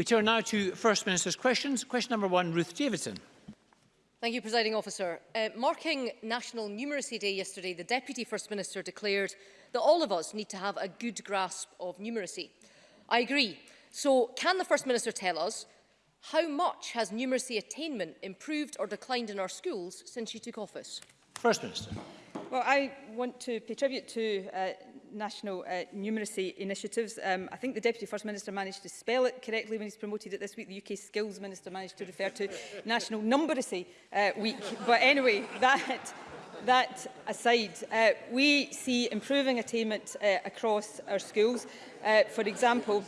We turn now to First Minister's questions. Question number one, Ruth Davidson. Thank you, Presiding Officer. Uh, marking National Numeracy Day yesterday, the Deputy First Minister declared that all of us need to have a good grasp of numeracy. I agree. So can the First Minister tell us how much has numeracy attainment improved or declined in our schools since she took office? First Minister. Well, I want to pay tribute to uh, national uh, numeracy initiatives. Um, I think the Deputy First Minister managed to spell it correctly when he's promoted it this week. The UK Skills Minister managed to refer to National Numeracy uh, Week. But anyway, that, that aside, uh, we see improving attainment uh, across our schools. Uh, for example,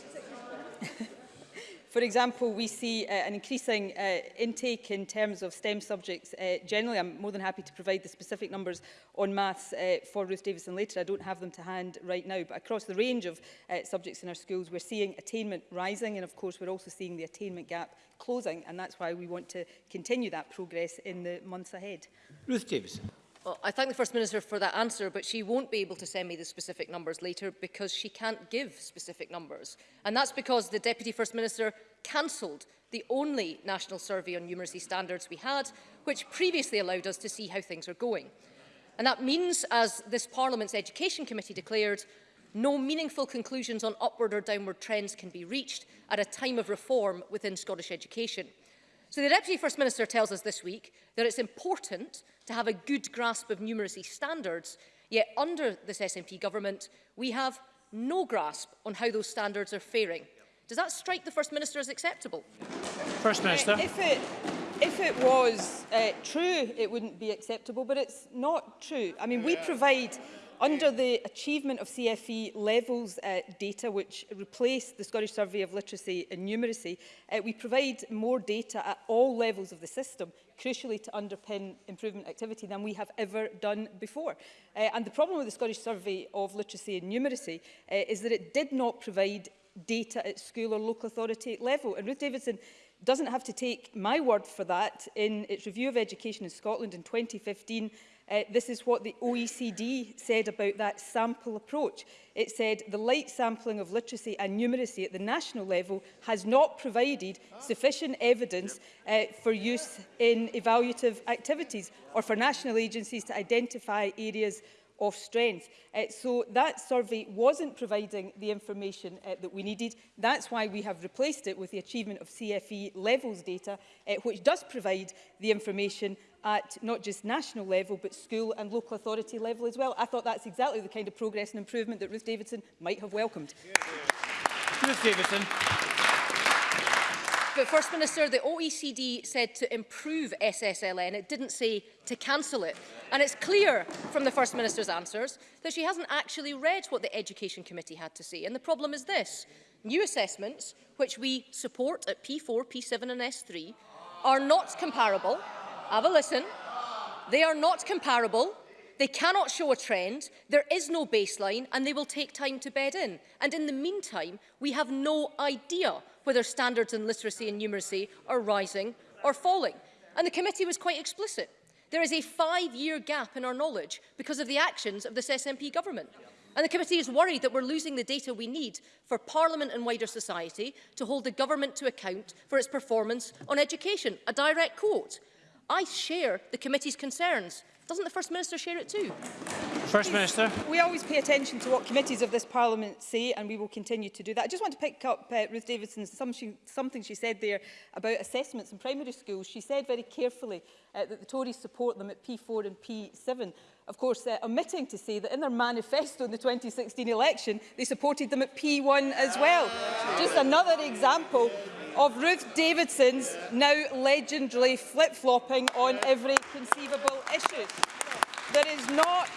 For example, we see uh, an increasing uh, intake in terms of STEM subjects uh, generally. I'm more than happy to provide the specific numbers on maths uh, for Ruth Davison later. I don't have them to hand right now, but across the range of uh, subjects in our schools, we're seeing attainment rising, and of course, we're also seeing the attainment gap closing, and that's why we want to continue that progress in the months ahead. Ruth Davison. Well, I thank the First Minister for that answer, but she won't be able to send me the specific numbers later because she can't give specific numbers. And that's because the Deputy First Minister cancelled the only national survey on numeracy standards we had, which previously allowed us to see how things are going. And that means, as this Parliament's Education Committee declared, no meaningful conclusions on upward or downward trends can be reached at a time of reform within Scottish education. So the Deputy First Minister tells us this week that it's important to have a good grasp of numeracy standards, yet under this SNP government, we have no grasp on how those standards are faring. Does that strike the First Minister as acceptable? First eh, Minister. If it, if it was uh, true, it wouldn't be acceptable, but it's not true. I mean, we provide Under the achievement of CFE levels uh, data, which replaced the Scottish Survey of Literacy and Numeracy, uh, we provide more data at all levels of the system, crucially to underpin improvement activity than we have ever done before. Uh, and the problem with the Scottish Survey of Literacy and Numeracy uh, is that it did not provide data at school or local authority level. And Ruth Davidson doesn't have to take my word for that. In its review of education in Scotland in 2015, Uh, this is what the OECD said about that sample approach. It said the light sampling of literacy and numeracy at the national level has not provided sufficient evidence uh, for use in evaluative activities or for national agencies to identify areas of strength. Uh, so that survey wasn't providing the information uh, that we needed. That's why we have replaced it with the achievement of CFE levels data, uh, which does provide the information at not just national level, but school and local authority level as well. I thought that's exactly the kind of progress and improvement that Ruth Davidson might have welcomed. Yeah, yeah. Ruth Davidson. But First Minister, the OECD said to improve SSLN, it didn't say to cancel it. And it's clear from the First Minister's answers that she hasn't actually read what the Education Committee had to say. And the problem is this. New assessments, which we support at P4, P7 and S3, are not comparable. Have a listen. They are not comparable. They cannot show a trend, there is no baseline and they will take time to bed in. And in the meantime, we have no idea whether standards in literacy and numeracy are rising or falling. And the committee was quite explicit. There is a five-year gap in our knowledge because of the actions of this SNP government. And the committee is worried that we're losing the data we need for Parliament and wider society to hold the government to account for its performance on education. A direct quote. I share the committee's concerns. Doesn't the First Minister share it too? First Minister. We always pay attention to what committees of this Parliament say and we will continue to do that. I just want to pick up uh, Ruth Davidson's some she, something she said there about assessments in primary schools. She said very carefully uh, that the Tories support them at P4 and P7. Of course, uh, omitting to say that in their manifesto in the 2016 election, they supported them at P1 as well. Just another example of Ruth Davidson's now legendary flip-flopping on every conceivable issue. There is not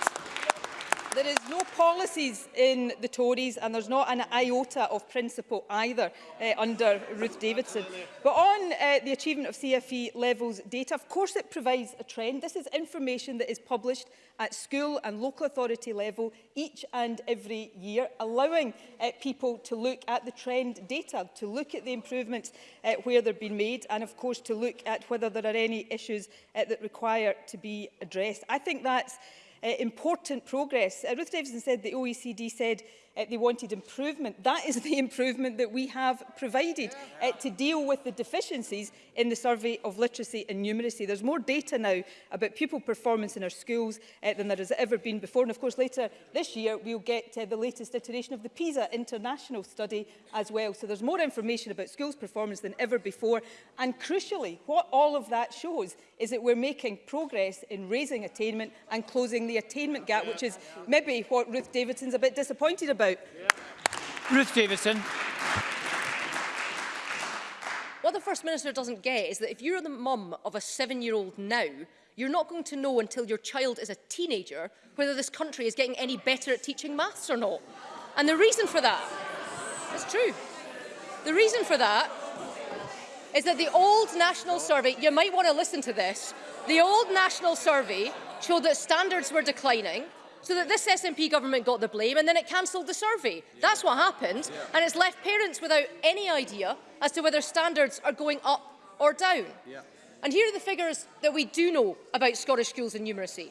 There is no policies in the Tories and there's not an iota of principle either uh, under Ruth Davidson. But on uh, the achievement of CFE levels data, of course it provides a trend. This is information that is published at school and local authority level each and every year, allowing uh, people to look at the trend data, to look at the improvements uh, where they've been made and of course to look at whether there are any issues uh, that require to be addressed. I think that's uh, important progress. Uh, Ruth Davidson said the OECD said uh, they wanted improvement. That is the improvement that we have provided uh, to deal with the deficiencies in the survey of literacy and numeracy. There's more data now about pupil performance in our schools uh, than there has ever been before. And of course, later this year, we'll get uh, the latest iteration of the PISA international study as well. So there's more information about schools performance than ever before. And crucially, what all of that shows is that we're making progress in raising attainment and closing the attainment gap, which is maybe what Ruth Davidson's a bit disappointed about. Yeah. Ruth Davidson. What the First Minister doesn't get is that if you're the mum of a seven-year-old now, you're not going to know until your child is a teenager whether this country is getting any better at teaching maths or not. And the reason for that, it's true, the reason for that is that the old national survey, you might want to listen to this, the old national survey showed that standards were declining, so that this SNP government got the blame and then it cancelled the survey. Yeah. That's what happened. Yeah. And it's left parents without any idea as to whether standards are going up or down. Yeah. And here are the figures that we do know about Scottish schools and numeracy.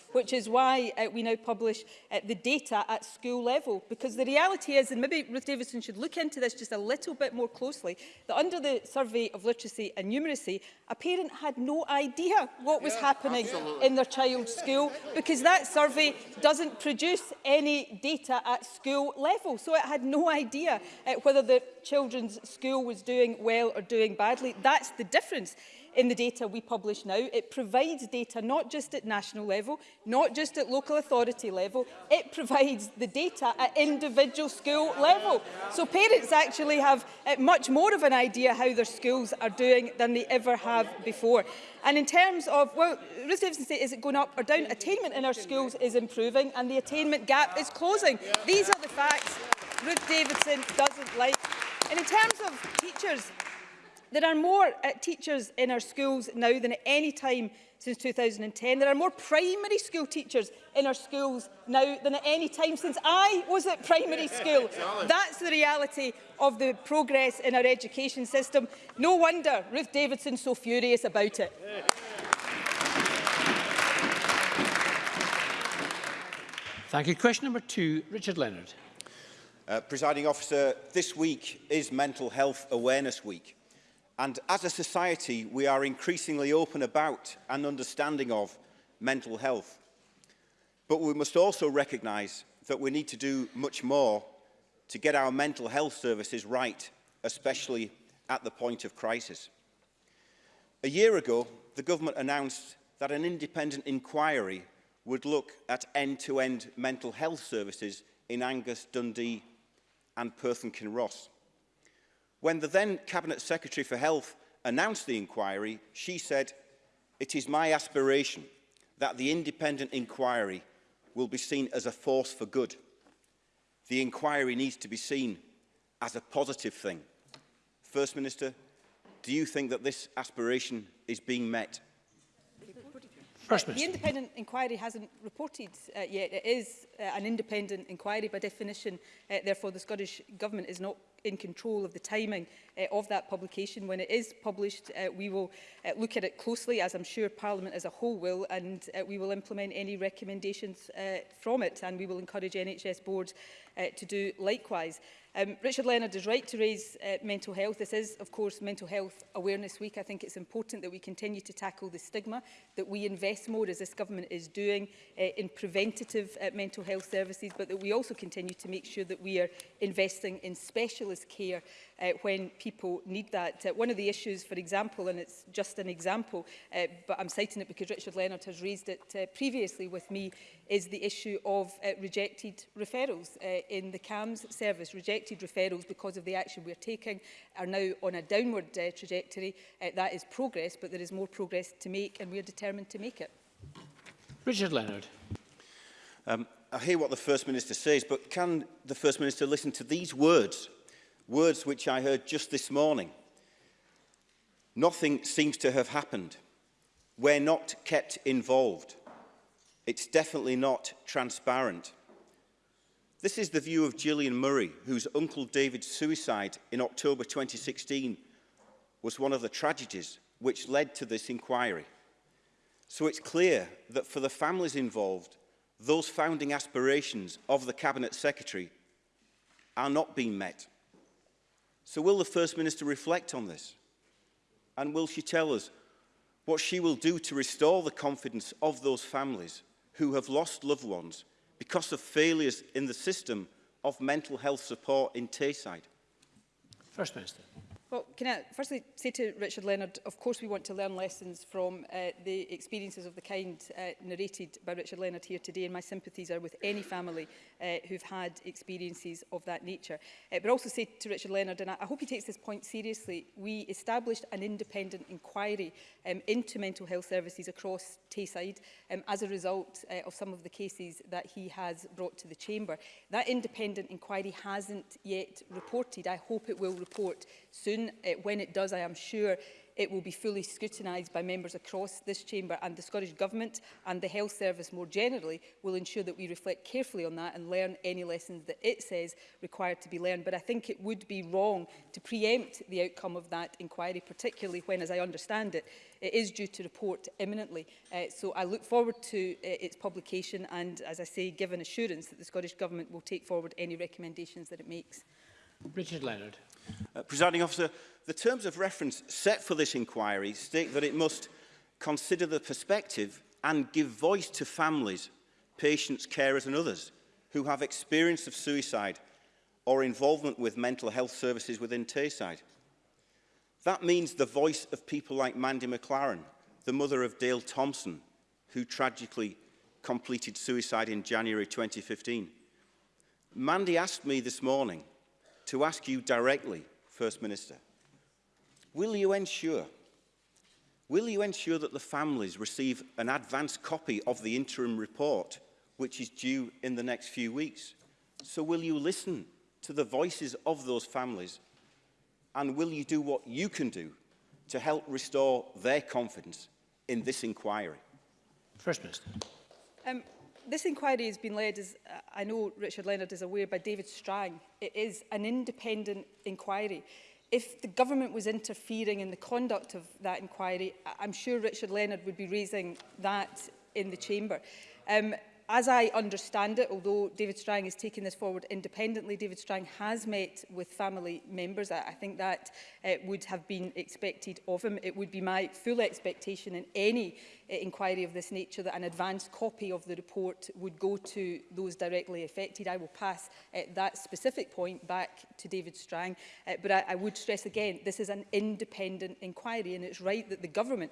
which is why uh, we now publish uh, the data at school level. Because the reality is, and maybe Ruth Davidson should look into this just a little bit more closely, that under the survey of literacy and numeracy, a parent had no idea what was yeah, happening absolutely. in their child's school because that survey doesn't produce any data at school level. So it had no idea uh, whether the children's school was doing well or doing badly. That's the difference in the data we publish now. It provides data not just at national level, not just at local authority level, it provides the data at individual school level. So parents actually have eh, much more of an idea how their schools are doing than they ever have before. And in terms of, well, Ruth Davidson said, is it going up or down? Attainment in our schools is improving and the attainment gap is closing. These are the facts Ruth Davidson doesn't like. And in terms of teachers, There are more uh, teachers in our schools now than at any time since 2010. There are more primary school teachers in our schools now than at any time since I was at primary school. That's the reality of the progress in our education system. No wonder Ruth Davidson's so furious about it. Thank you. Question number two, Richard Leonard. Uh, presiding officer, this week is Mental Health Awareness Week. And as a society, we are increasingly open about and understanding of mental health. But we must also recognise that we need to do much more to get our mental health services right, especially at the point of crisis. A year ago, the government announced that an independent inquiry would look at end-to-end -end mental health services in Angus, Dundee and Perth and Kinross. When the then Cabinet Secretary for Health announced the inquiry, she said, it is my aspiration that the independent inquiry will be seen as a force for good. The inquiry needs to be seen as a positive thing. First Minister, do you think that this aspiration is being met? First The independent inquiry hasn't reported uh, yet. It is uh, an independent inquiry by definition. Uh, therefore, the Scottish Government is not in control of the timing uh, of that publication. When it is published, uh, we will uh, look at it closely, as I'm sure Parliament as a whole will, and uh, we will implement any recommendations uh, from it, and we will encourage NHS boards uh, to do likewise. Um, Richard Leonard is right to raise uh, mental health. This is, of course, Mental Health Awareness Week. I think it's important that we continue to tackle the stigma, that we invest more, as this government is doing, uh, in preventative uh, mental health services, but that we also continue to make sure that we are investing in specialist care uh, when people need that. Uh, one of the issues, for example, and it's just an example, uh, but I'm citing it because Richard Leonard has raised it uh, previously with me, is the issue of uh, rejected referrals. Uh, in the CAMS service, rejected referrals because of the action we are taking are now on a downward uh, trajectory. Uh, that is progress, but there is more progress to make and we are determined to make it. Richard Leonard. Um, I hear what the First Minister says, but can the First Minister listen to these words? Words which I heard just this morning. Nothing seems to have happened. We're not kept involved. It's definitely not transparent. This is the view of Gillian Murray, whose Uncle David's suicide in October 2016 was one of the tragedies which led to this inquiry. So it's clear that for the families involved, those founding aspirations of the Cabinet Secretary are not being met. So will the First Minister reflect on this? And will she tell us what she will do to restore the confidence of those families who have lost loved ones because of failures in the system of mental health support in Tayside? First Minister. Well, can I firstly say to Richard Leonard, of course we want to learn lessons from uh, the experiences of the kind uh, narrated by Richard Leonard here today, and my sympathies are with any family uh, who've had experiences of that nature. Uh, but also say to Richard Leonard, and I, I hope he takes this point seriously, we established an independent inquiry um, into mental health services across Tayside um, as a result uh, of some of the cases that he has brought to the Chamber. That independent inquiry hasn't yet reported. I hope it will report soon soon. It, eh, when it does, I am sure it will be fully scrutinised by members across this chamber and the Scottish Government and the Health Service more generally will ensure that we reflect carefully on that and learn any lessons that it says required to be learned. But I think it would be wrong to preempt the outcome of that inquiry, particularly when, as I understand it, it is due to report imminently. Uh, so I look forward to uh, its publication and, as I say, give an assurance that the Scottish Government will take forward any recommendations that it makes. Richard Leonard. Uh, Presiding officer, the terms of reference set for this inquiry state that it must consider the perspective and give voice to families, patients, carers and others who have experience of suicide or involvement with mental health services within Tayside. That means the voice of people like Mandy McLaren, the mother of Dale Thompson, who tragically completed suicide in January 2015. Mandy asked me this morning to ask you directly, First Minister, will you ensure Will you ensure that the families receive an advanced copy of the interim report, which is due in the next few weeks? So will you listen to the voices of those families and will you do what you can do to help restore their confidence in this inquiry? First Minister. Um, this inquiry has been led, as uh, I know Richard Leonard is aware, by David Strang. It is an independent inquiry. If the government was interfering in the conduct of that inquiry, I'm sure Richard Leonard would be raising that in the chamber. Um, as I understand it, although David Strang is taking this forward independently, David Strang has met with family members. I, I think that uh, would have been expected of him. It would be my full expectation in any uh, inquiry of this nature that an advanced copy of the report would go to those directly affected. I will pass uh, that specific point back to David Strang. Uh, but I, I would stress again, this is an independent inquiry and it's right that the government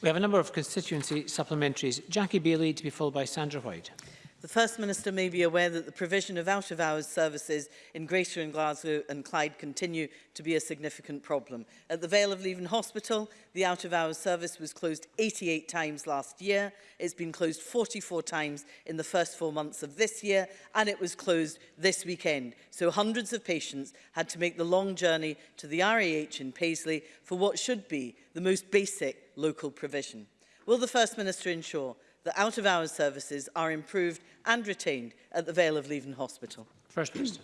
We have a number of constituency supplementaries. Jackie Bailey to be followed by Sandra White. The First Minister may be aware that the provision of out-of-hours services in Greater and Glasgow and Clyde continue to be a significant problem. At the Vale of Leven Hospital, the out-of-hours service was closed 88 times last year. It's been closed 44 times in the first four months of this year, and it was closed this weekend. So hundreds of patients had to make the long journey to the RAH in Paisley for what should be the most basic local provision. Will the First Minister ensure that out-of-hours services are improved and retained at the Vale of Leven Hospital? First Minister.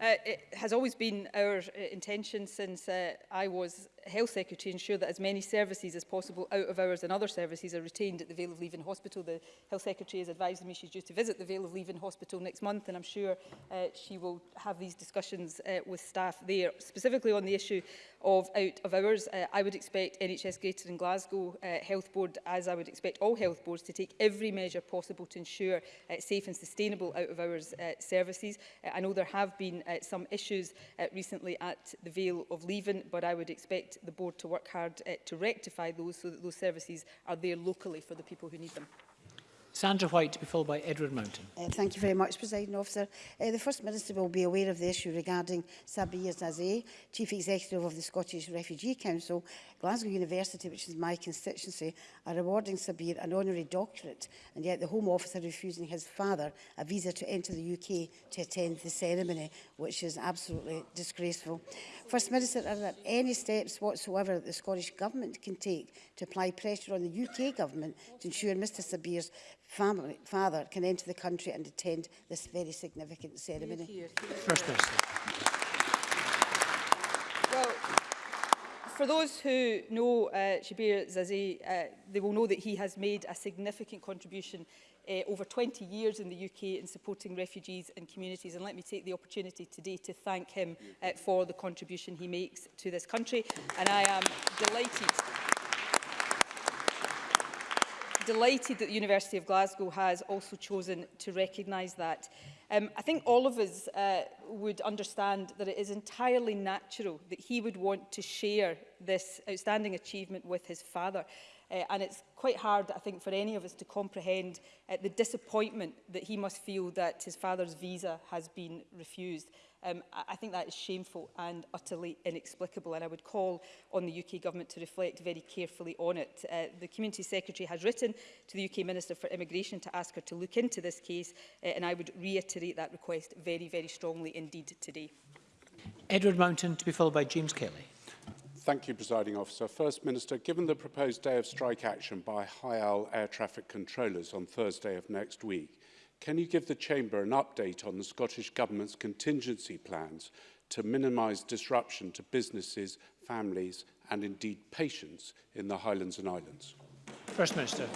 Uh, it has always been our uh, intention since uh, I was Health Secretary ensure that as many services as possible out of hours and other services are retained at the Vale of Leven Hospital. The Health Secretary has advised me she's due to visit the Vale of Leven Hospital next month and I'm sure uh, she will have these discussions uh, with staff there. Specifically on the issue of out of hours, uh, I would expect NHS Greater and Glasgow uh, Health Board, as I would expect all health boards, to take every measure possible to ensure uh, safe and sustainable out of hours uh, services. Uh, I know there have been uh, some issues uh, recently at the Vale of Leven, but I would expect the board to work hard uh, to rectify those so that those services are there locally for the people who need them. Sandra White to be followed by Edward Mountain. Uh, thank you very much, President Officer. Uh, the First Minister will be aware of the issue regarding Sabir Zazé, Chief Executive of the Scottish Refugee Council. Glasgow University, which is my constituency, are awarding Sabir an honorary doctorate, and yet the Home Office are refusing his father a visa to enter the UK to attend the ceremony, which is absolutely disgraceful. First Minister, are there any steps whatsoever that the Scottish Government can take to apply pressure on the UK Government to ensure Mr Sabir's family, father can enter the country and attend this very significant ceremony. First Well, for those who know uh, Shabir Zazi, uh, they will know that he has made a significant contribution uh, over 20 years in the UK in supporting refugees and communities. And let me take the opportunity today to thank him uh, for the contribution he makes to this country. And I am delighted delighted that the University of Glasgow has also chosen to recognise that. Um, I think all of us uh, would understand that it is entirely natural that he would want to share this outstanding achievement with his father. Uh, and it's quite hard, I think, for any of us to comprehend uh, the disappointment that he must feel that his father's visa has been refused. Um, I think that is shameful and utterly inexplicable and I would call on the UK government to reflect very carefully on it. Uh, the Community Secretary has written to the UK Minister for Immigration to ask her to look into this case uh, and I would reiterate that request very, very strongly indeed today. Edward Mountain to be followed by James Kelly. Thank you, Presiding Officer. First Minister, given the proposed day of strike action by Hyal air traffic controllers on Thursday of next week, can you give the Chamber an update on the Scottish Government's contingency plans to minimise disruption to businesses, families and indeed patients in the Highlands and Islands? First Minister.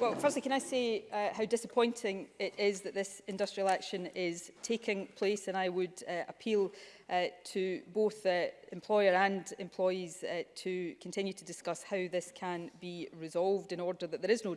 Well, firstly, can I say uh, how disappointing it is that this industrial action is taking place and I would uh, appeal uh, to both uh, employer and employees uh, to continue to discuss how this can be resolved in order that there is no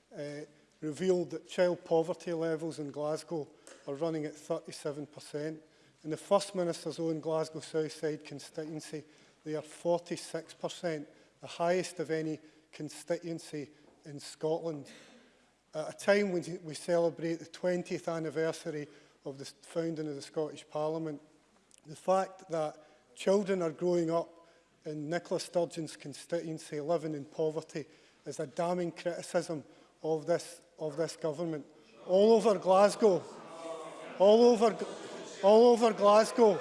uh, revealed that child poverty levels in Glasgow are running at 37%. In the First Minister's own Glasgow Southside constituency, they are 46%, the highest of any constituency in Scotland. At a time when we celebrate the 20th anniversary of the founding of the Scottish Parliament, The fact that children are growing up in Nicola Sturgeon's constituency living in poverty is a damning criticism of this, of this government. All over Glasgow, all over, all over Glasgow,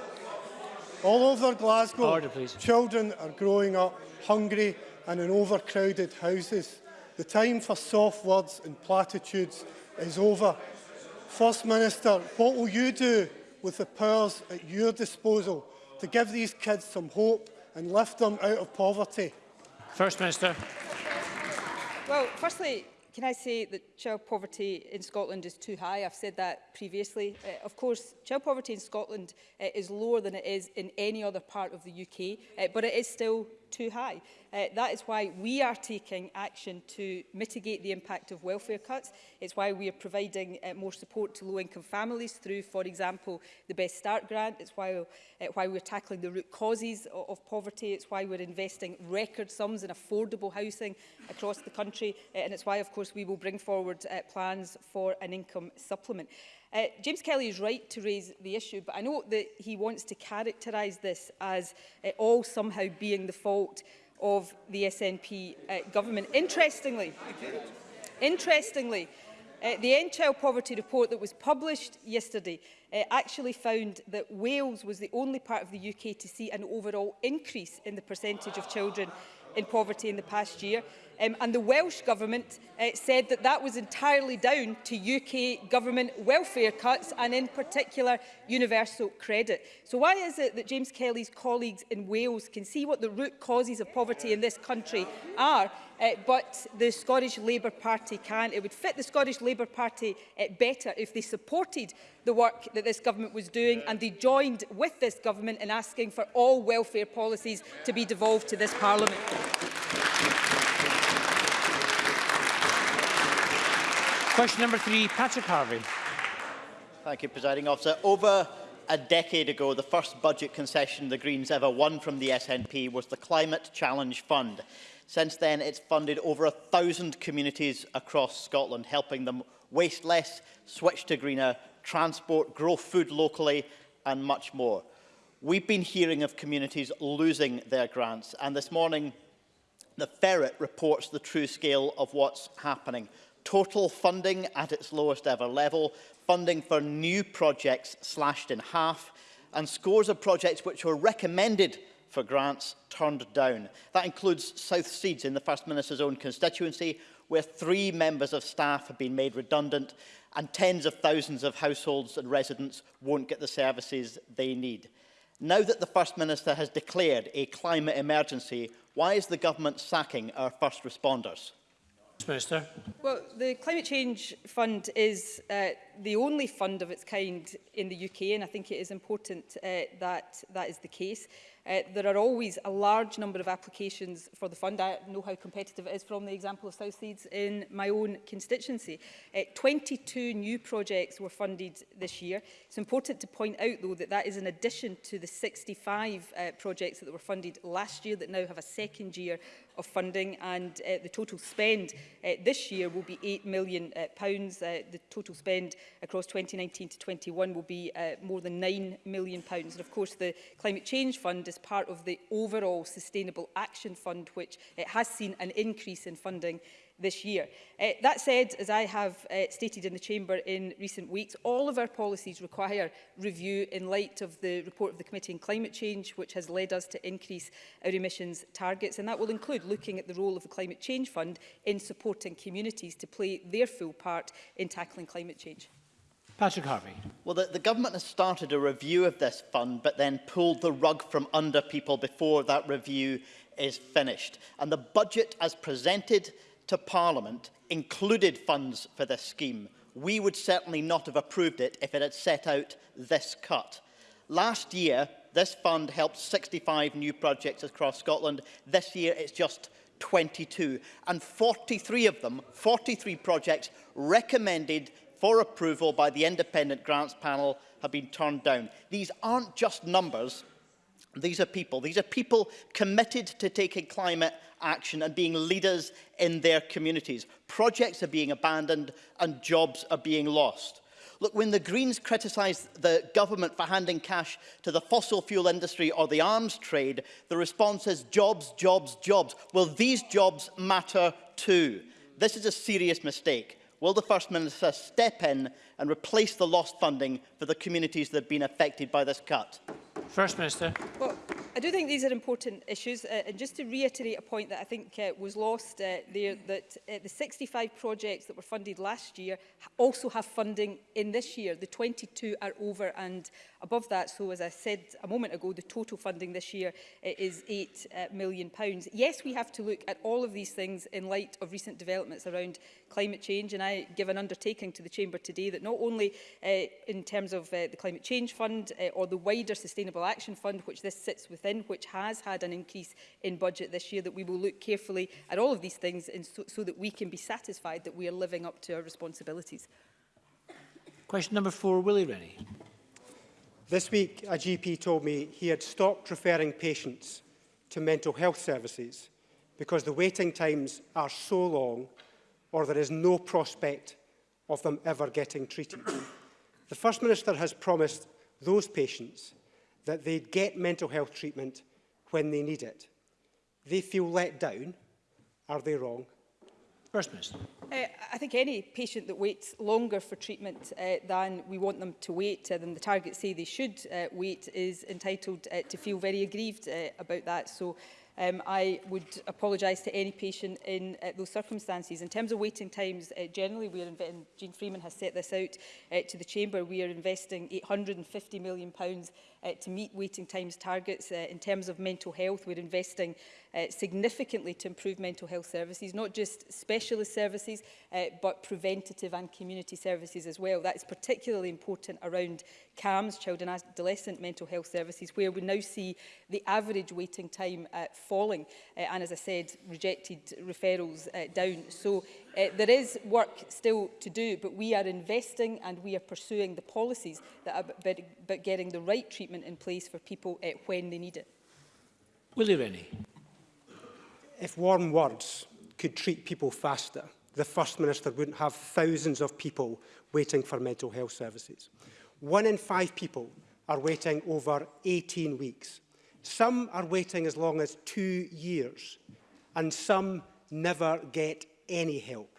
all over Glasgow, Order, children are growing up hungry and in overcrowded houses. The time for soft words and platitudes is over. First Minister, what will you do with the powers at your disposal to give these kids some hope and lift them out of poverty? First Minister. Well, firstly, can I say that child poverty in Scotland is too high? I've said that previously. Uh, of course, child poverty in Scotland uh, is lower than it is in any other part of the UK, uh, but it is still too high. Uh, that is why we are taking action to mitigate the impact of welfare cuts. It's why we are providing uh, more support to low-income families through, for example, the Best Start grant. It's why, uh, why we're tackling the root causes of, of poverty. It's why we're investing record sums in affordable housing across the country. Uh, and it's why, of course, we will bring forward uh, plans for an income supplement. Uh, James Kelly is right to raise the issue, but I know that he wants to characterise this as uh, all somehow being the fault of the SNP uh, government. Interestingly, interestingly, uh, the End Child Poverty report that was published yesterday uh, actually found that Wales was the only part of the UK to see an overall increase in the percentage of children in poverty in the past year. Um, and the Welsh Government uh, said that that was entirely down to UK government welfare cuts and in particular universal credit. So why is it that James Kelly's colleagues in Wales can see what the root causes of poverty in this country are uh, but the Scottish Labour Party can't. It would fit the Scottish Labour Party uh, better if they supported the work that this government was doing and they joined with this government in asking for all welfare policies to be devolved to this parliament. Question number three, Patrick Harvey. Thank you, Presiding Officer. Over a decade ago, the first budget concession the Greens ever won from the SNP was the Climate Challenge Fund. Since then, it's funded over a thousand communities across Scotland, helping them waste less, switch to greener transport, grow food locally, and much more. We've been hearing of communities losing their grants, and this morning The ferret reports the true scale of what's happening. Total funding at its lowest ever level, funding for new projects slashed in half, and scores of projects which were recommended for grants turned down. That includes South Seeds in the First Minister's own constituency, where three members of staff have been made redundant and tens of thousands of households and residents won't get the services they need. Now that the First Minister has declared a climate emergency, Why is the government sacking our first responders? Minister. Well, the Climate Change Fund is uh, the only fund of its kind in the UK, and I think it is important uh, that that is the case. Uh, there are always a large number of applications for the fund. I know how competitive it is from the example of South Seeds in my own constituency. Uh, 22 new projects were funded this year. It's important to point out, though, that that is in addition to the 65 uh, projects that were funded last year that now have a second year of funding and uh, the total spend uh, this year will be £8 million. Uh, pounds. Uh, the total spend across 2019 to 21 will be uh, more than £9 million. Pounds. And of course the Climate Change Fund is part of the overall Sustainable Action Fund which uh, has seen an increase in funding this year. Uh, that said, as I have uh, stated in the Chamber in recent weeks, all of our policies require review in light of the report of the Committee on Climate Change, which has led us to increase our emissions targets. And that will include looking at the role of the Climate Change Fund in supporting communities to play their full part in tackling climate change. Patrick Harvey. Well, the, the government has started a review of this fund, but then pulled the rug from under people before that review is finished. And the budget as presented to Parliament included funds for this scheme. We would certainly not have approved it if it had set out this cut. Last year, this fund helped 65 new projects across Scotland. This year, it's just 22. And 43 of them, 43 projects recommended for approval by the independent grants panel have been turned down. These aren't just numbers, these are people. These are people committed to taking climate action and being leaders in their communities. Projects are being abandoned and jobs are being lost. Look, when the Greens criticised the government for handing cash to the fossil fuel industry or the arms trade, the response is jobs, jobs, jobs. Well, these jobs matter too. This is a serious mistake. Will the First Minister step in and replace the lost funding for the communities that have been affected by this cut? First Minister. Well, I do think these are important issues. Uh, and just to reiterate a point that I think uh, was lost uh, there, that uh, the 65 projects that were funded last year also have funding in this year. The 22 are over and above that. So as I said a moment ago, the total funding this year is £8 uh, million. Pounds. Yes, we have to look at all of these things in light of recent developments around climate change. And I give an undertaking to the Chamber today that not only uh, in terms of uh, the Climate Change Fund uh, or the wider Sustainable Action Fund, which this sits within, which has had an increase in budget this year, that we will look carefully at all of these things and so, so that we can be satisfied that we are living up to our responsibilities. Question number four, Willie Rennie. This week, a GP told me he had stopped referring patients to mental health services because the waiting times are so long or there is no prospect of them ever getting treated. the First Minister has promised those patients that they'd get mental health treatment when they need it. They feel let down. Are they wrong? First Minister. Uh, I think any patient that waits longer for treatment uh, than we want them to wait, uh, than the targets say they should uh, wait, is entitled uh, to feel very aggrieved uh, about that. So um, I would apologise to any patient in uh, those circumstances. In terms of waiting times, uh, generally, we are and Jean Freeman has set this out uh, to the Chamber, we are investing £850 million pounds, uh, to meet waiting times targets. Uh, in terms of mental health, we're investing uh, significantly to improve mental health services, not just specialist services, uh, but preventative and community services as well. That is particularly important around CAMS, Child and Adolescent Mental Health Services, where we now see the average waiting time uh, falling, uh, and as I said, rejected referrals uh, down. So Uh, there is work still to do, but we are investing and we are pursuing the policies that are about getting the right treatment in place for people uh, when they need it. Willie Rennie. If warm words could treat people faster, the First Minister wouldn't have thousands of people waiting for mental health services. One in five people are waiting over 18 weeks. Some are waiting as long as two years, and some never get any help.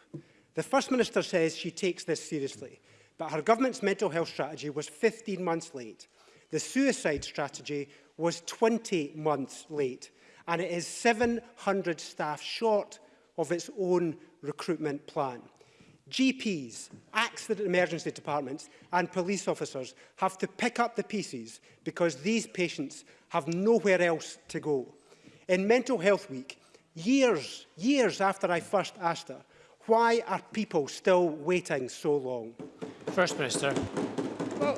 The First Minister says she takes this seriously, but her government's mental health strategy was 15 months late. The suicide strategy was 20 months late, and it is 700 staff short of its own recruitment plan. GPs, accident emergency departments and police officers have to pick up the pieces because these patients have nowhere else to go. In Mental Health Week, years, years after I first asked her, why are people still waiting so long? First Minister. Well,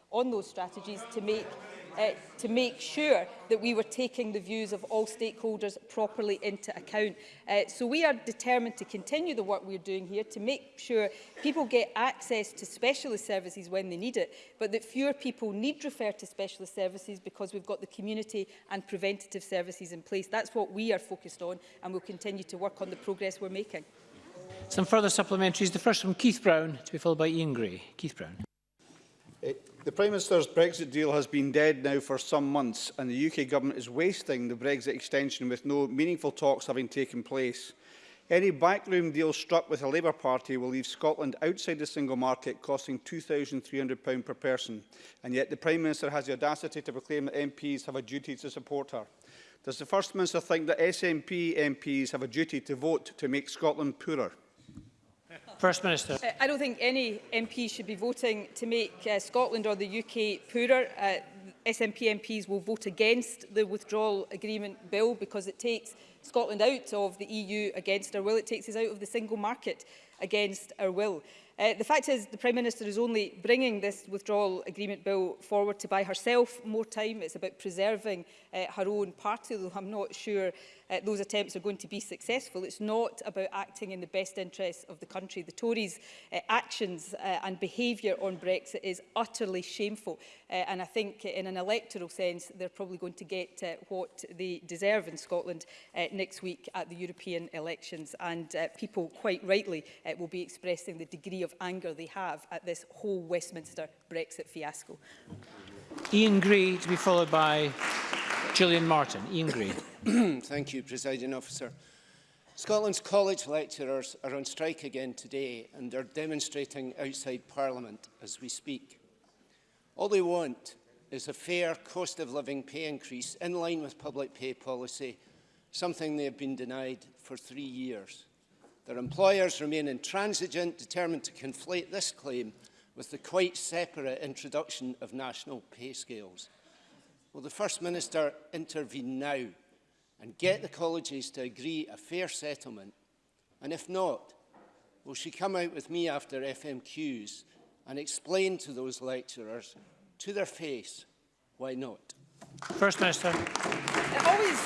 on those strategies to make uh, to make sure that we were taking the views of all stakeholders properly into account. Uh, so we are determined to continue the work we're doing here to make sure people get access to specialist services when they need it, but that fewer people need refer to specialist services because we've got the community and preventative services in place. That's what we are focused on and we'll continue to work on the progress we're making. Some further supplementaries. The first from Keith Brown to be followed by Ian Gray. Keith Brown. It uh, The Prime Minister's Brexit deal has been dead now for some months and the UK Government is wasting the Brexit extension with no meaningful talks having taken place. Any backroom deal struck with the Labour Party will leave Scotland outside the single market, costing £2,300 per person. And yet the Prime Minister has the audacity to proclaim that MPs have a duty to support her. Does the First Minister think that SNP MPs have a duty to vote to make Scotland poorer? First Minister. Uh, I don't think any MP should be voting to make uh, Scotland or the UK poorer. Uh, SNP MPs will vote against the withdrawal agreement bill because it takes Scotland out of the EU against our will. It takes us out of the single market against our will. Uh, the fact is the Prime Minister is only bringing this withdrawal agreement bill forward to buy herself more time. It's about preserving uh, her own party, though I'm not sure uh, those attempts are going to be successful. It's not about acting in the best interests of the country. The Tories' uh, actions uh, and behaviour on Brexit is utterly shameful. Uh, and I think in an electoral sense, they're probably going to get uh, what they deserve in Scotland uh, next week at the European elections. And uh, people quite rightly uh, will be expressing the degree of anger they have at this whole Westminster Brexit fiasco. Ian Gray to be followed by Gillian Martin. Ian Gray. Thank you, Presiding Officer. Scotland's college lecturers are on strike again today and are demonstrating outside Parliament as we speak. All they want is a fair cost of living pay increase in line with public pay policy, something they have been denied for three years. Their employers remain intransigent, determined to conflate this claim with the quite separate introduction of national pay scales. Will the First Minister intervene now and get the colleges to agree a fair settlement? And if not, will she come out with me after FMQs and explain to those lecturers, to their face, why not? First Minister. It always,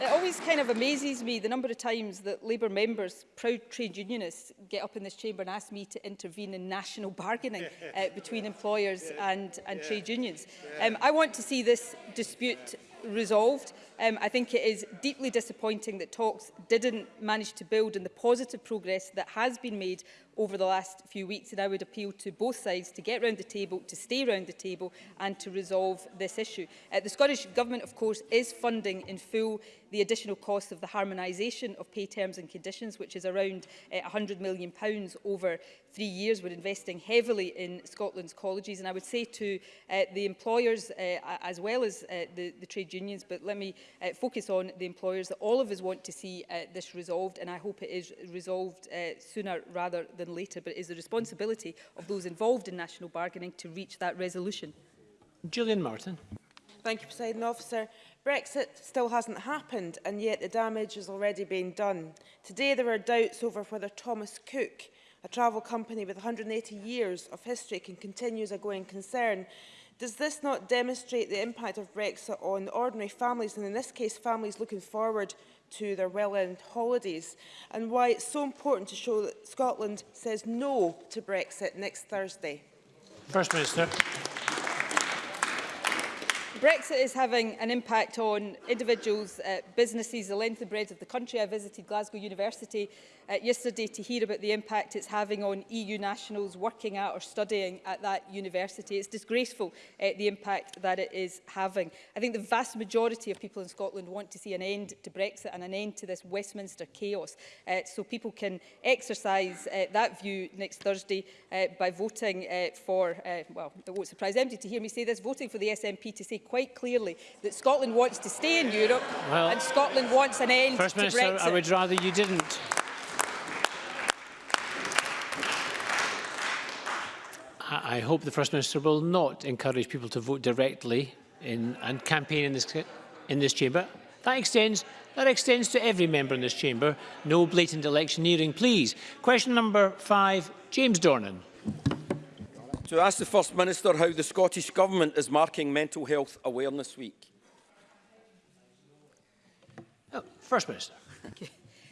it always kind of amazes me the number of times that Labour members, proud trade unionists, get up in this chamber and ask me to intervene in national bargaining uh, between employers and, and trade unions. Um, I want to see this dispute resolved. Um, I think it is deeply disappointing that talks didn't manage to build on the positive progress that has been made over the last few weeks and I would appeal to both sides to get round the table, to stay round the table and to resolve this issue. Uh, the Scottish Government of course is funding in full the additional cost of the harmonisation of pay terms and conditions which is around uh, £100 million pounds over three years. We're investing heavily in Scotland's colleges and I would say to uh, the employers uh, as well as uh, the, the trade trade unions, but let me uh, focus on the employers that all of us want to see uh, this resolved, and I hope it is resolved uh, sooner rather than later, but it is the responsibility of those involved in national bargaining to reach that resolution. Julian Martin. Thank you, President Officer. Brexit still hasn't happened, and yet the damage has already been done. Today there are doubts over whether Thomas Cook, a travel company with 180 years of history, can continue as a going concern Does this not demonstrate the impact of Brexit on ordinary families, and in this case, families looking forward to their well-earned holidays, and why it's so important to show that Scotland says no to Brexit next Thursday? First Minister. Brexit is having an impact on individuals, uh, businesses, the length and breadth of the country. I visited Glasgow University uh, yesterday to hear about the impact it's having on EU nationals working at or studying at that university. It's disgraceful, uh, the impact that it is having. I think the vast majority of people in Scotland want to see an end to Brexit and an end to this Westminster chaos. Uh, so people can exercise uh, that view next Thursday uh, by voting uh, for, uh, well, it won't surprise empty to hear me say this, voting for the SNP to say quite clearly that Scotland wants to stay in Europe well, and Scotland wants an end First to Minister, Brexit. I would rather you didn't. I hope the First Minister will not encourage people to vote directly in, and campaign in this, in this chamber. That extends, that extends to every member in this chamber. No blatant electioneering, please. Question number five, James Dornan to ask the First Minister how the Scottish Government is marking Mental Health Awareness Week. Oh, First Minister. Okay.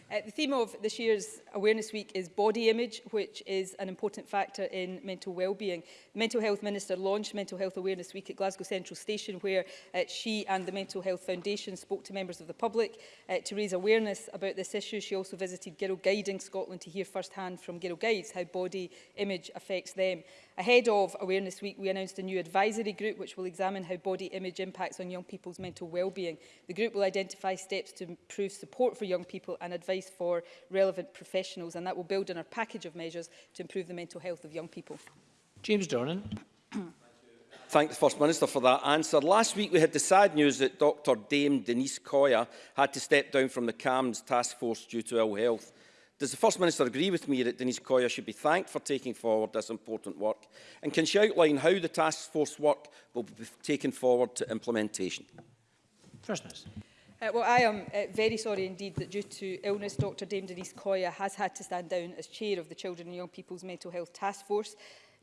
Uh, the theme of this year's Awareness Week is body image, which is an important factor in mental well-being. Mental Health Minister launched Mental Health Awareness Week at Glasgow Central Station, where uh, she and the Mental Health Foundation spoke to members of the public uh, to raise awareness about this issue. She also visited Girl Guiding Scotland to hear firsthand from Girl Guides how body image affects them. Ahead of Awareness Week, we announced a new advisory group which will examine how body image impacts on young people's mental well-being. The group will identify steps to improve support for young people and advice for relevant professionals, and that will build on our package of measures to improve the mental health of young people. James Dornan. thank the First Minister for that answer. Last week we had the sad news that Dr Dame Denise Coyer had to step down from the CAMS task force due to ill health. Does the First Minister agree with me that Denise Coyer should be thanked for taking forward this important work? And can she outline how the task force work will be taken forward to implementation? First Minister. Uh, well, I am uh, very sorry indeed that due to illness, Dr Dame Denise Coyer has had to stand down as chair of the Children and Young People's Mental Health Task Force.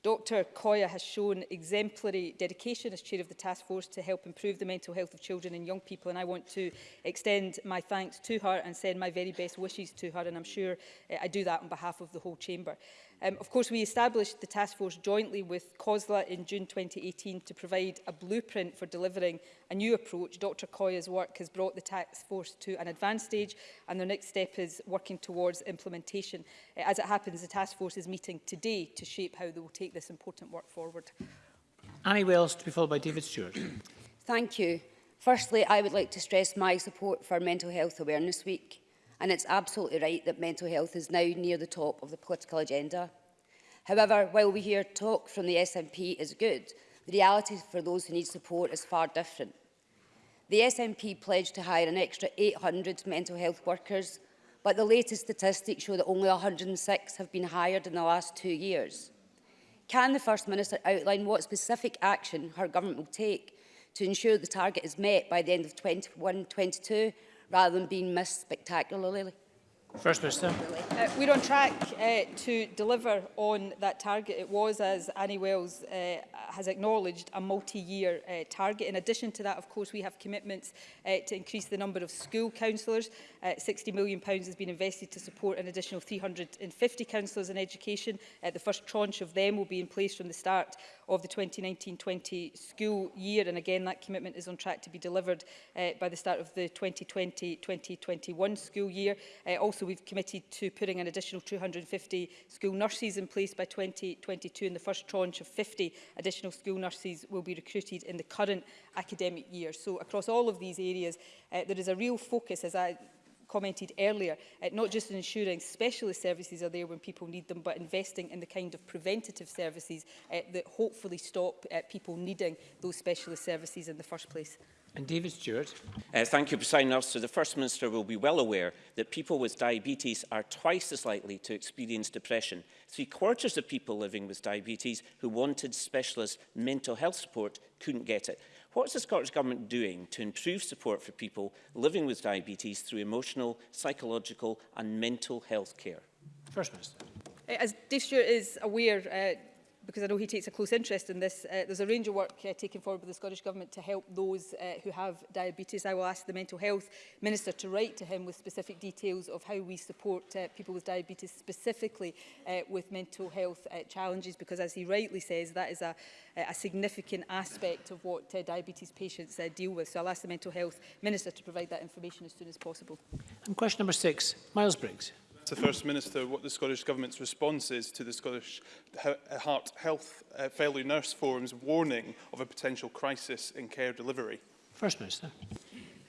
Dr Koya has shown exemplary dedication as chair of the task force to help improve the mental health of children and young people and I want to extend my thanks to her and send my very best wishes to her and I'm sure uh, I do that on behalf of the whole chamber. Um, of course, we established the task force jointly with COSLA in June 2018 to provide a blueprint for delivering a new approach. Dr Koya's work has brought the task force to an advanced stage and their next step is working towards implementation. Uh, as it happens, the task force is meeting today to shape how they will take this important work forward. Annie Wells to be followed by David Stewart. Thank you. Firstly, I would like to stress my support for Mental Health Awareness Week and it's absolutely right that mental health is now near the top of the political agenda. However, while we hear talk from the SNP is good, the reality for those who need support is far different. The SNP pledged to hire an extra 800 mental health workers, but the latest statistics show that only 106 have been hired in the last two years. Can the First Minister outline what specific action her government will take to ensure the target is met by the end of 2021-22 rather than being missed spectacularly. First Minister. Uh, we're on track uh, to deliver on that target. It was, as Annie Wells uh, has acknowledged, a multi-year uh, target. In addition to that, of course, we have commitments uh, to increase the number of school councillors. Uh, £60 million pounds has been invested to support an additional 350 councillors in education. Uh, the first tranche of them will be in place from the start of the 2019-20 school year. And again, that commitment is on track to be delivered uh, by the start of the 2020-2021 school year. Uh, also, we've committed to putting an additional 250 school nurses in place by 2022, and the first tranche of 50 additional school nurses will be recruited in the current academic year. So across all of these areas, uh, there is a real focus, as I commented earlier, uh, not just ensuring specialist services are there when people need them, but investing in the kind of preventative services uh, that hopefully stop uh, people needing those specialist services in the first place. And David Stewart. Uh, thank you, President Officer. The First Minister will be well aware that people with diabetes are twice as likely to experience depression. Three quarters of people living with diabetes who wanted specialist mental health support couldn't get it. What's the Scottish Government doing to improve support for people living with diabetes through emotional, psychological and mental health care? First Minister. As Dave Stewart is aware, uh, because I know he takes a close interest in this, uh, there's a range of work uh, taken forward by the Scottish Government to help those uh, who have diabetes. I will ask the Mental Health Minister to write to him with specific details of how we support uh, people with diabetes, specifically uh, with mental health uh, challenges, because as he rightly says, that is a, a significant aspect of what uh, diabetes patients uh, deal with. So I'll ask the Mental Health Minister to provide that information as soon as possible. And question number six, Miles Briggs the First Minister what the Scottish Government's response is to the Scottish uh, Heart Health uh, Failure Nurse Forum's warning of a potential crisis in care delivery. First Minister.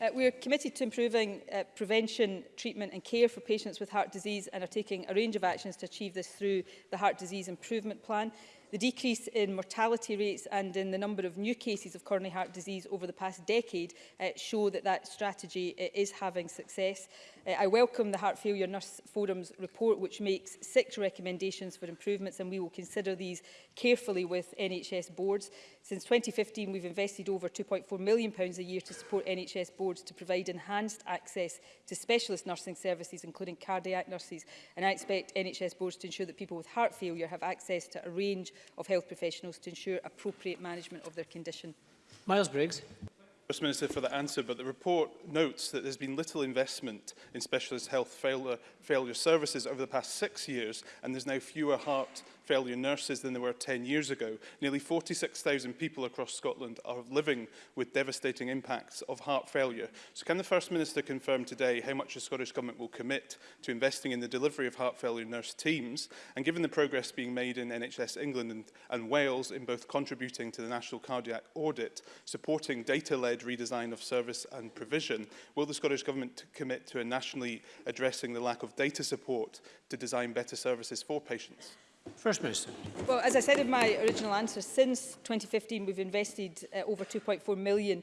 Uh, we are committed to improving uh, prevention, treatment and care for patients with heart disease and are taking a range of actions to achieve this through the Heart Disease Improvement Plan. The decrease in mortality rates and in the number of new cases of coronary heart disease over the past decade uh, show that that strategy uh, is having success. Uh, I welcome the Heart Failure Nurse Forum's report, which makes six recommendations for improvements, and we will consider these carefully with NHS boards. Since 2015, we've invested over £2.4 million pounds a year to support NHS boards to provide enhanced access to specialist nursing services, including cardiac nurses. And I expect NHS boards to ensure that people with heart failure have access to a range of health professionals to ensure appropriate management of their condition. Miles Briggs. First Minister for the answer, but the report notes that there's been little investment in specialist health failure, failure services over the past six years, and there's now fewer heart failure nurses than there were 10 years ago. Nearly 46,000 people across Scotland are living with devastating impacts of heart failure. So can the First Minister confirm today how much the Scottish Government will commit to investing in the delivery of heart failure nurse teams? And given the progress being made in NHS England and, and Wales in both contributing to the National Cardiac Audit, supporting data-led redesign of service and provision, will the Scottish Government commit to a nationally addressing the lack of data support to design better services for patients? First Minister. Well, as I said in my original answer, since 2015 we've invested uh, over 2.4 million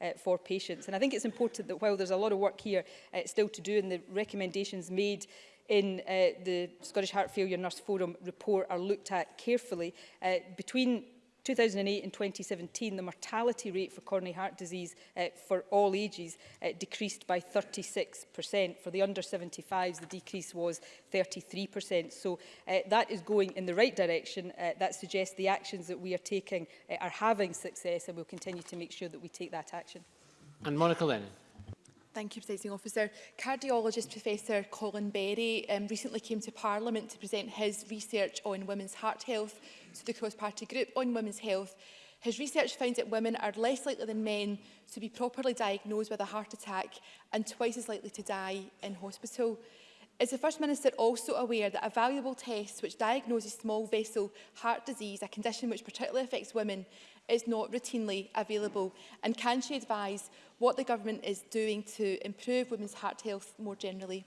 uh, for patients. And I think it's important that while there's a lot of work here uh, still to do and the recommendations made in uh, the Scottish Heart Failure Nurse Forum report are looked at carefully. Uh, between 2008 and 2017, the mortality rate for coronary heart disease uh, for all ages uh, decreased by 36%. For the under 75s, the decrease was 33%. So uh, that is going in the right direction. Uh, that suggests the actions that we are taking uh, are having success and we'll continue to make sure that we take that action. And Monica Lennon. Thank you, Presiding Officer. Cardiologist Professor Colin Berry um, recently came to Parliament to present his research on women's heart health to the cross-party group on women's health. His research found that women are less likely than men to be properly diagnosed with a heart attack and twice as likely to die in hospital. Is the First Minister also aware that a valuable test which diagnoses small vessel heart disease, a condition which particularly affects women, is not routinely available? And can she advise what the government is doing to improve women's heart health more generally?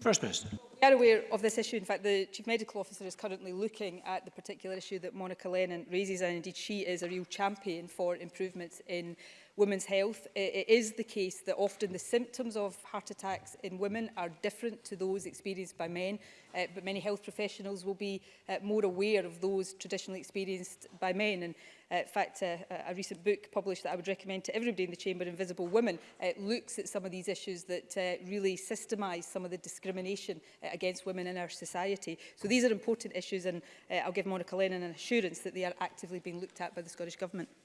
First Minister. We are aware of this issue. In fact, the Chief Medical Officer is currently looking at the particular issue that Monica Lennon raises, and indeed she is a real champion for improvements in women's health. It, it is the case that often the symptoms of heart attacks in women are different to those experienced by men, uh, but many health professionals will be uh, more aware of those traditionally experienced by men. And Uh, in fact, uh, a recent book published that I would recommend to everybody in the Chamber, Invisible Women, uh, looks at some of these issues that uh, really systemise some of the discrimination uh, against women in our society. So these are important issues and uh, I'll give Monica Lennon an assurance that they are actively being looked at by the Scottish Government.